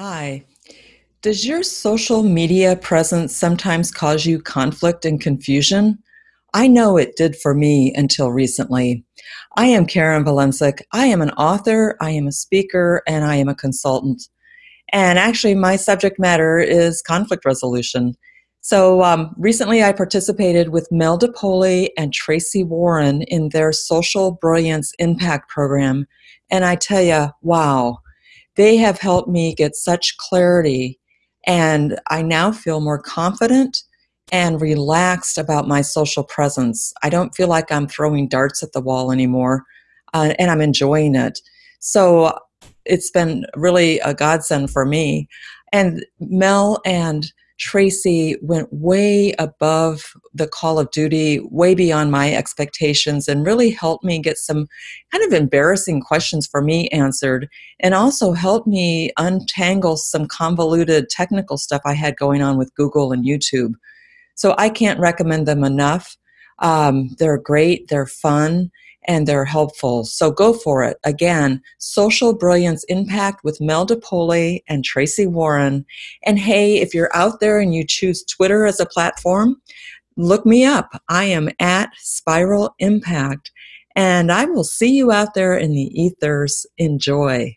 Hi. Does your social media presence sometimes cause you conflict and confusion? I know it did for me until recently. I am Karen Valencic. I am an author, I am a speaker, and I am a consultant. And actually, my subject matter is conflict resolution. So um, recently, I participated with Mel DePoli and Tracy Warren in their Social Brilliance Impact Program. And I tell you, wow they have helped me get such clarity and I now feel more confident and relaxed about my social presence. I don't feel like I'm throwing darts at the wall anymore, uh, and I'm enjoying it. So it's been really a godsend for me. And Mel and Tracy went way above the call of duty, way beyond my expectations, and really helped me get some kind of embarrassing questions for me answered, and also helped me untangle some convoluted technical stuff I had going on with Google and YouTube. So I can't recommend them enough. Um, they're great, they're fun, and they're helpful. So go for it. Again, Social Brilliance Impact with Mel DePoli and Tracy Warren. And hey, if you're out there and you choose Twitter as a platform, look me up. I am at Spiral Impact. And I will see you out there in the ethers. Enjoy.